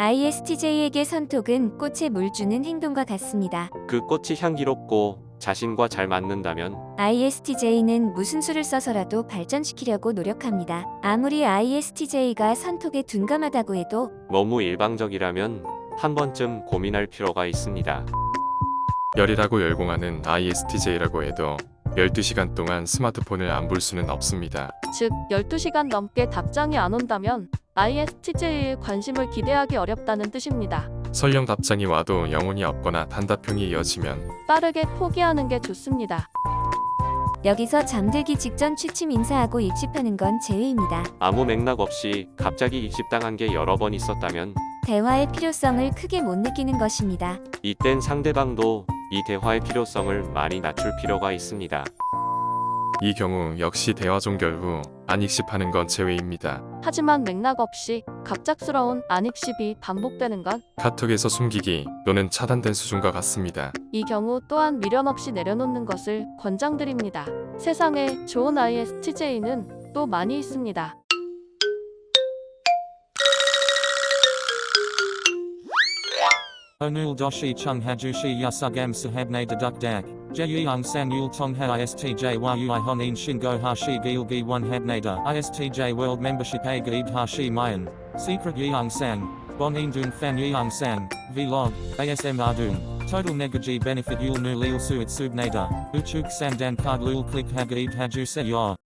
ISTJ에게 선톡은 꽃에 물 주는 행동과 같습니다. 그 꽃이 향기롭고 자신과 잘 맞는다면 ISTJ는 무슨 수를 써서라도 발전시키려고 노력합니다. 아무리 ISTJ가 선톡에 둔감하다고 해도 너무 일방적이라면 한 번쯤 고민할 필요가 있습니다. 열이라고 열공하는 ISTJ라고 해도 12시간 동안 스마트폰을 안 볼 수는 없습니다. 즉 12시간 넘게 답장이 안 온다면 ISTJ의 관심을 기대하기 어렵다는 뜻입니다. 설령 답장이 와도 영혼이 없거나 단답형이 이어지면 빠르게 포기하는 게 좋습니다. 여기서 잠들기 직전 취침 인사하고 입집하는 건 제외입니다. 아무 맥락 없이 갑자기 입집당한 게 여러 번 있었다면 대화의 필요성을 크게 못 느끼는 것입니다. 이땐 상대방도 이 대화의 필요성을 많이 낮출 필요가 있습니다. 이 경우 역시 대화 종결 후 안익십하는 건 제외입니다. 하지만 맥락 없이 갑작스러운 안입십이 반복되는 건이 카톡에서 숨기기 또는 차단된 수준과 같습니다. 경우 또한 미련 없이 내려놓는 것을 권장드립니다. 세상에 좋은 ISTJ는 또 많이 있습니다. Onul doshi chung hajushi yasugam sahabne deduk dak. Jeyung sang yul tong ha istj yui honin shingo hashi gilgi one habnada istj world membership a gaib hashi mayan. Secret yeung sang. Bonin dun fan yeung sang. Vlog. ASM ardun. Total negaji benefit yul nu lil suit subnada. Uchuk sandan card lul click hagaib haju se yor.